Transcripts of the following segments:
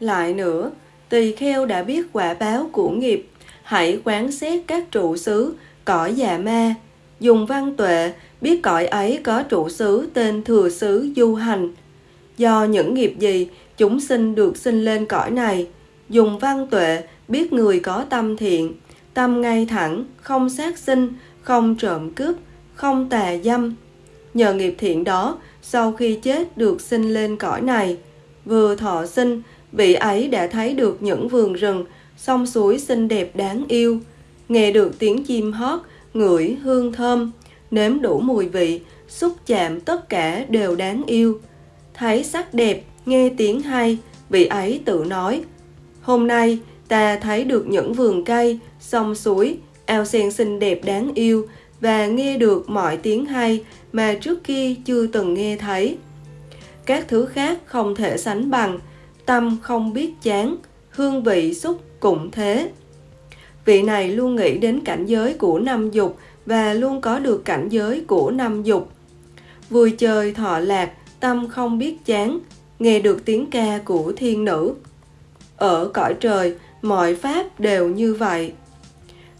Lại nữa, tỳ kheo đã biết quả báo của nghiệp, hãy quán xét các trụ xứ, cõi già ma. Dùng văn tuệ, biết cõi ấy có trụ xứ tên thừa xứ du hành. Do những nghiệp gì, chúng sinh được sinh lên cõi này. Dùng văn tuệ, biết người có tâm thiện, tâm ngay thẳng, không sát sinh, không trộm cướp, không tà dâm. Nhờ nghiệp thiện đó, sau khi chết được sinh lên cõi này, vừa thọ sinh, vị ấy đã thấy được những vườn rừng, sông suối xinh đẹp đáng yêu, nghe được tiếng chim hót, ngửi hương thơm, nếm đủ mùi vị, xúc chạm tất cả đều đáng yêu. Thấy sắc đẹp, nghe tiếng hay, vị ấy tự nói, hôm nay ta thấy được những vườn cây, sông suối, ao sen xinh đẹp đáng yêu và nghe được mọi tiếng hay mà trước kia chưa từng nghe thấy. Các thứ khác không thể sánh bằng, tâm không biết chán, hương vị xúc cũng thế. Vị này luôn nghĩ đến cảnh giới của năm dục và luôn có được cảnh giới của năm dục. Vui chơi thọ lạc, tâm không biết chán, nghe được tiếng ca của thiên nữ. Ở cõi trời, mọi pháp đều như vậy.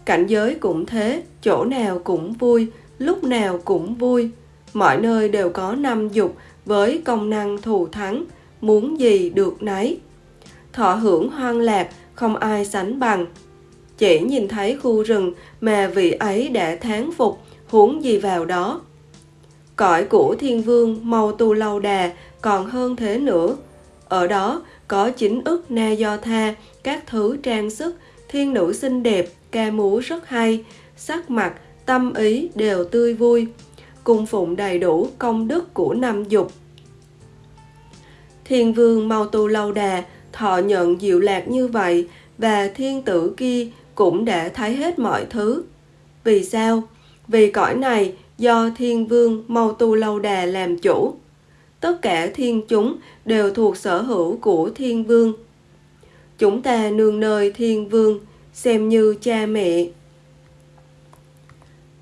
Cảnh giới cũng thế, chỗ nào cũng vui, lúc nào cũng vui. Mọi nơi đều có năm dục với công năng thù thắng, muốn gì được nấy. Thọ hưởng hoang lạc, không ai sánh bằng. Chỉ nhìn thấy khu rừng mà vị ấy đã thán phục, huống gì vào đó. Cõi của thiên vương màu tu lâu đà còn hơn thế nữa. Ở đó có chính ức na do tha, các thứ trang sức, thiên nữ xinh đẹp, ca múa rất hay, sắc mặt, tâm ý đều tươi vui, cung phụng đầy đủ công đức của năm dục. Thiên vương mau tu lâu đà, thọ nhận diệu lạc như vậy, và thiên tử kia cũng đã thấy hết mọi thứ. Vì sao? Vì cõi này do thiên vương mau tu lâu đà làm chủ. Tất cả thiên chúng đều thuộc sở hữu của thiên vương. Chúng ta nương nơi thiên vương, xem như cha mẹ.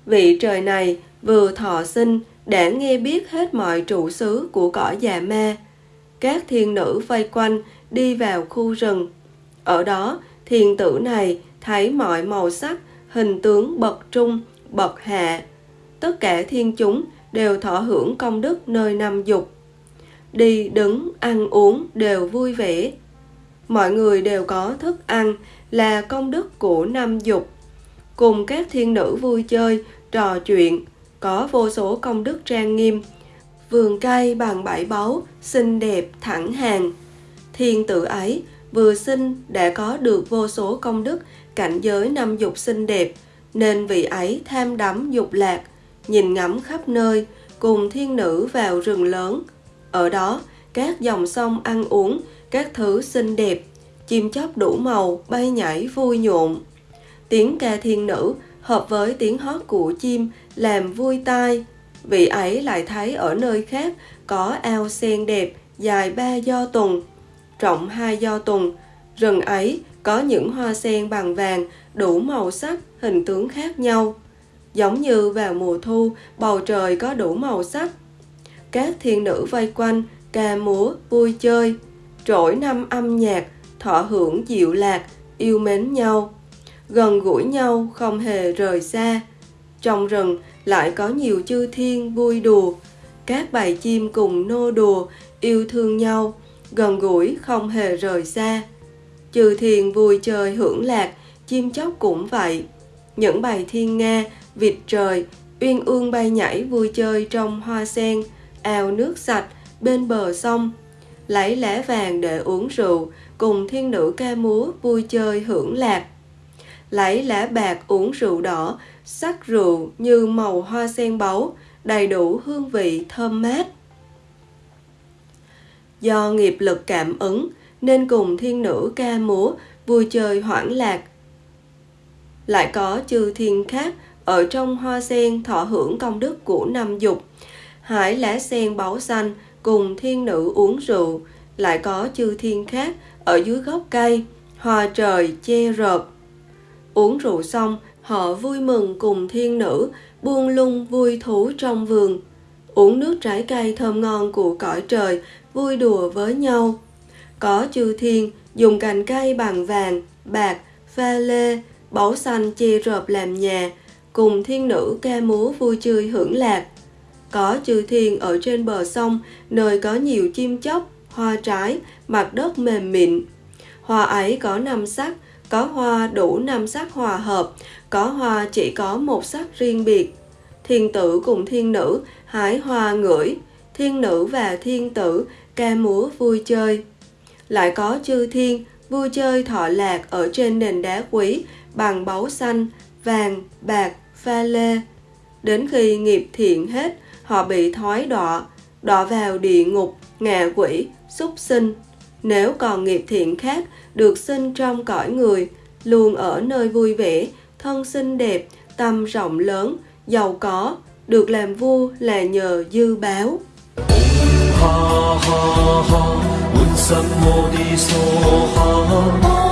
Vị trời này vừa thọ sinh đã nghe biết hết mọi trụ xứ của cõi già ma. Các thiên nữ vây quanh đi vào khu rừng. Ở đó, thiên tử này thấy mọi màu sắc, hình tướng bậc trung, bậc hạ. Tất cả thiên chúng đều thọ hưởng công đức nơi năm dục. Đi đứng, ăn uống đều vui vẻ. Mọi người đều có thức ăn là công đức của năm dục. Cùng các thiên nữ vui chơi, trò chuyện, có vô số công đức trang nghiêm. Vườn cây bằng bảy báu, xinh đẹp, thẳng hàng. Thiên tử ấy vừa sinh đã có được vô số công đức cảnh giới năm dục xinh đẹp, nên vị ấy tham đắm dục lạc, nhìn ngắm khắp nơi, cùng thiên nữ vào rừng lớn. Ở đó, các dòng sông ăn uống, các thứ xinh đẹp, chim chóc đủ màu bay nhảy vui nhộn. Tiếng ca thiên nữ hợp với tiếng hót của chim làm vui tai. Vị ấy lại thấy ở nơi khác có ao sen đẹp dài ba do tuần, rộng hai do tuần. Rừng ấy có những hoa sen bằng vàng đủ màu sắc, hình tướng khác nhau. Giống như vào mùa thu, bầu trời có đủ màu sắc. Các thiên nữ vây quanh, ca múa, vui chơi, trỗi năm âm nhạc, thọ hưởng dịu lạc, yêu mến nhau, gần gũi nhau không hề rời xa. Trong rừng lại có nhiều chư thiên vui đùa, các bầy chim cùng nô đùa, yêu thương nhau, gần gũi không hề rời xa. Chư thiên vui chơi hưởng lạc, chim chóc cũng vậy. Những bầy thiên nga, vịt trời, uyên ương bay nhảy vui chơi trong hoa sen, ao nước sạch, bên bờ sông, lấy lá vàng để uống rượu, cùng thiên nữ ca múa vui chơi hưởng lạc. Lấy lá bạc uống rượu đỏ, sắc rượu như màu hoa sen báu, đầy đủ hương vị thơm mát. Do nghiệp lực cảm ứng nên cùng thiên nữ ca múa vui chơi hoảng lạc. Lại có chư thiên khác ở trong hoa sen thọ hưởng công đức của năm dục. Hải lá sen báu xanh cùng thiên nữ uống rượu, lại có chư thiên khác ở dưới gốc cây, hòa trời che rợp. Uống rượu xong, họ vui mừng cùng thiên nữ buông lung vui thú trong vườn. Uống nước trái cây thơm ngon của cõi trời vui đùa với nhau. Có chư thiên dùng cành cây bằng vàng bạc pha lê báu xanh che rợp làm nhà cùng thiên nữ ca múa vui chơi hưởng lạc có chư thiên ở trên bờ sông, nơi có nhiều chim chóc, hoa trái, mặt đất mềm mịn. Hoa ấy có năm sắc, có hoa đủ năm sắc hòa hợp, có hoa chỉ có một sắc riêng biệt. Thiên tử cùng thiên nữ, hái hoa ngửi. Thiên nữ và thiên tử, ca múa vui chơi. Lại có chư thiên, vui chơi thọ lạc ở trên nền đá quý, bằng báu xanh, vàng, bạc, pha lê. Đến khi nghiệp thiện hết họ bị thói đọa, đọa vào địa ngục, ngạ quỷ, súc sinh. Nếu còn nghiệp thiện khác được sinh trong cõi người, luôn ở nơi vui vẻ, thân xinh đẹp, tâm rộng lớn, giàu có, được làm vua là nhờ dư báo. Ha ha ha,